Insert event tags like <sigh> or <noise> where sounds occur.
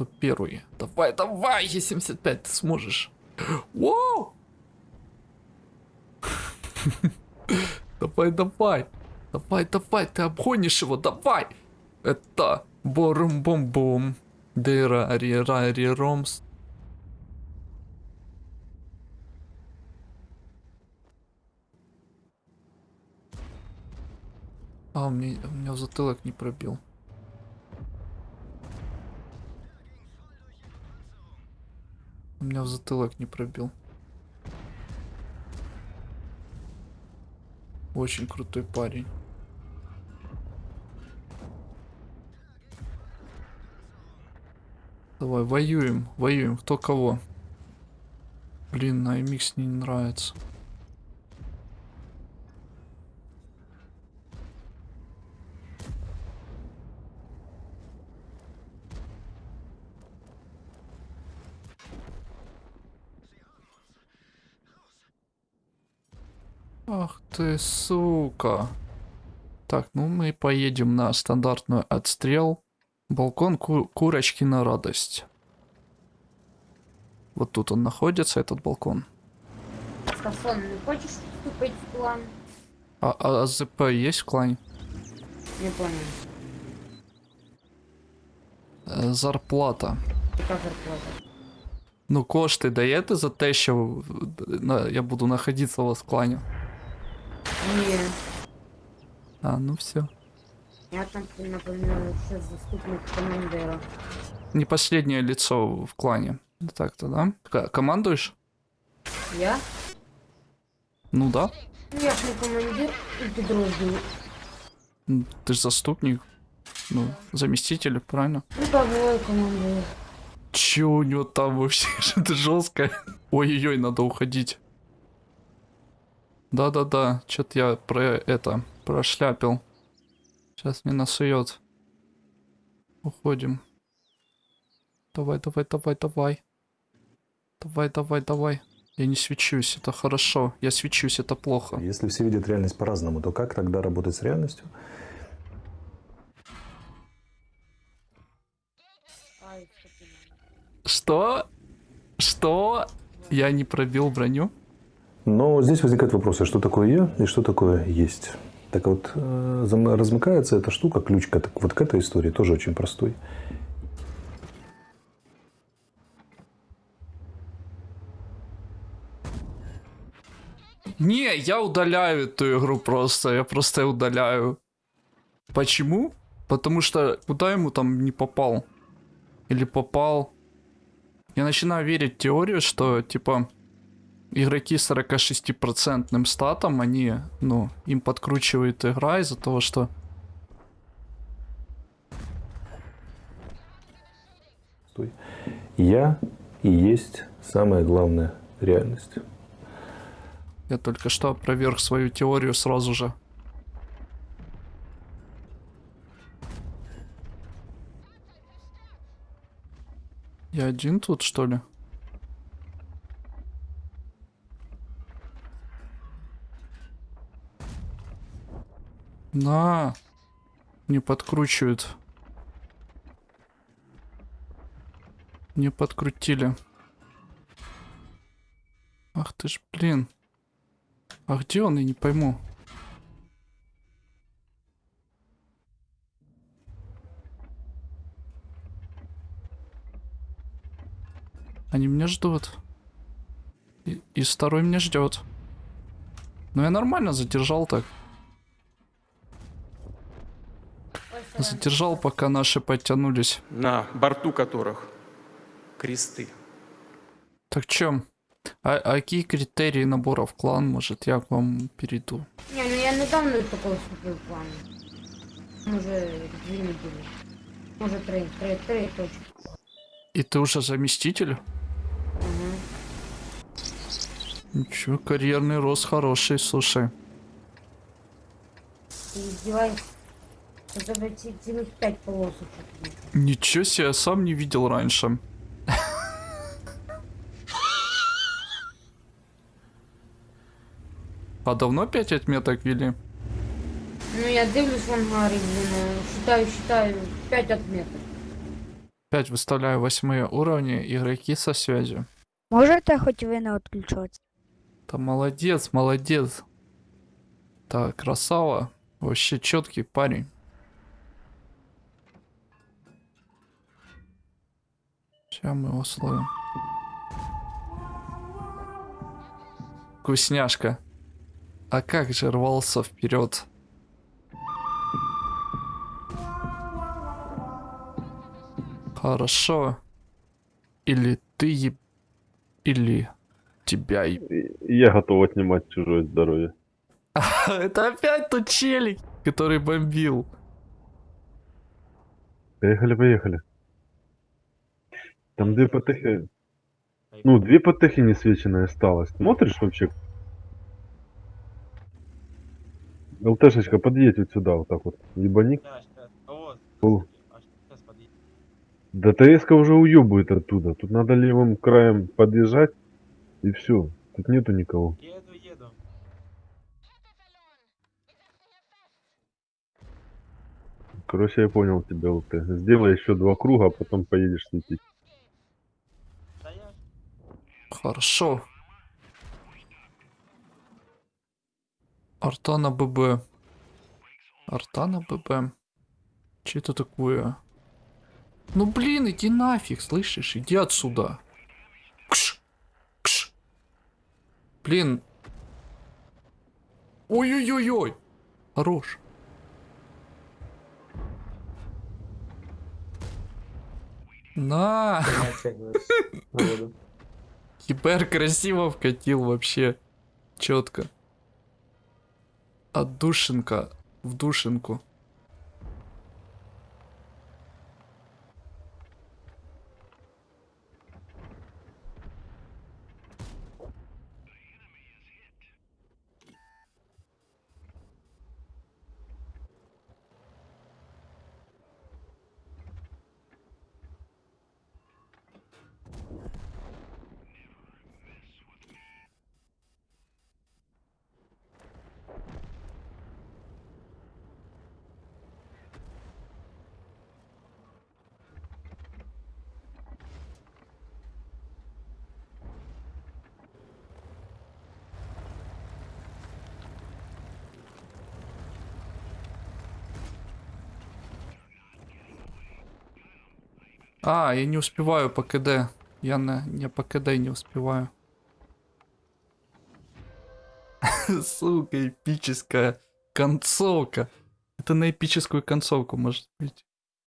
кто первый. Давай, давай, Е75, ты сможешь. Вау! <laughs> Давай, давай. Давай, давай, ты обгонишь его, давай. Это борум-бом-бом. Дыра, ри-ра, ри-ромс. А, у меня, у меня затылок не пробил. Меня в затылок не пробил. Очень крутой парень. Давай, воюем, воюем. Кто кого? Блин, на MX не нравится. Ах ты, сука. Так, ну мы поедем на стандартную отстрел. Балкон ку курочки на радость. Вот тут он находится, этот балкон. Скафон, не хочешь вступить в клан? А, а АЗП есть в клане? Не понял. Е, Зарплата. Яка зарплата? Ну, кошти даєте за те, що на- я буду знаходитися у вас в клані? Ні. А, ну все. Я там, наприклад, ще заступник командира. Не последнее лицо в клане. Так-то, да? К- командуешь? Я? Ну да. Ну я ж не командир і підрозділу. М, Ты же заступник. Ну, заместитель, правильно? Ну так, буває командир. Че у него там вообще? Что-то <laughs> жесткое. Ой-ой-ой, надо уходить. Да-да-да, что-то я про это прошляпил. Сейчас не насует. Уходим. Давай, давай, давай, давай. Давай, давай, давай. Я не свечусь, это хорошо. Я свечусь, это плохо. Если все видят реальность по-разному, то как тогда работать с реальностью? Что? Что? Я не пробил броню? Но здесь возникает вопрос, а что такое я и что такое есть? Так вот, э, размыкается эта штука, ключ к, вот к этой истории тоже очень простой. Не, я удаляю эту игру просто. Я просто удаляю. Почему? Потому что куда ему там не попал? Или попал? Я начинаю верить в теорию, что типа игроки с 46% статом, они, ну, им подкручивает игра из-за того, что Стой. Я и есть самая главная реальность. я только что опроверг свою теорию сразу же. Я один тут, что ли? На! Не подкручивают. Не подкрутили. Ах ты ж, блин. А где он, я не пойму. Они меня ждут. И, и второй меня ждет. Ну я нормально задержал так. Задержал, пока наши подтянулись. на борту которых кресты. Так чем? А, а какие критерии набора в клан? Может, я к вам перейду? Ні, ну я недавно такого вступив в клан. Може, дві неділі. Може, три. Три, три точно. И ты уже заместитель? Ага. Ничего, карьерный рост хороший, слушай. Ти здіваєшся. У тебе ці, цілих п'ять полосочок. є. Ничего себе, я сам не видел раньше. А давно 5 отметок ввели? Ну я дивлюсь в ангарі, блін, е, считаю, считаю, п'ять отметок. Опять выставляю восьмые уровни, игроки со связью. Можете хоч ви не відключатися? Да молодец, молодец. Так, красава. Вообще четкий парень. Сейчас мы его словим. Вкусняшка. А как же рвался вперед? Хорошо. Или ты еб... Или тебя еб... Я готов отнимать чужое здоровье. <laughs> Это опять тот челик, который бомбил. Поехали, поехали. Там две потехи. Ну, две потехи несвеченные осталось. Смотришь вообще? ЛТшечка, подъедь вот сюда, вот так вот. Ебаник. Да. А. А. Да ТСК уже уебывает оттуда. Тут надо левым краем подъезжать. И все. Тут нету никого. Еду, еду. Короче, я понял тебя, ЛТ. Сделай еще два круга, а потом поедешь светить. Хорошо. Артана ББ. Артана ББ. Че это такое? Ну блин, иди нафиг, слышишь? Иди отсюда. Кш. Кш. Блин. Ой-ой-ой-ой. Хорош. На. Кипер красиво вкатил вообще. Четко. Отдушинка в душинку. А, я не успеваю по КД. Я на не по КД не успеваю. <laughs> Сука, эпическая концовка. Это на эпическую концовку может быть.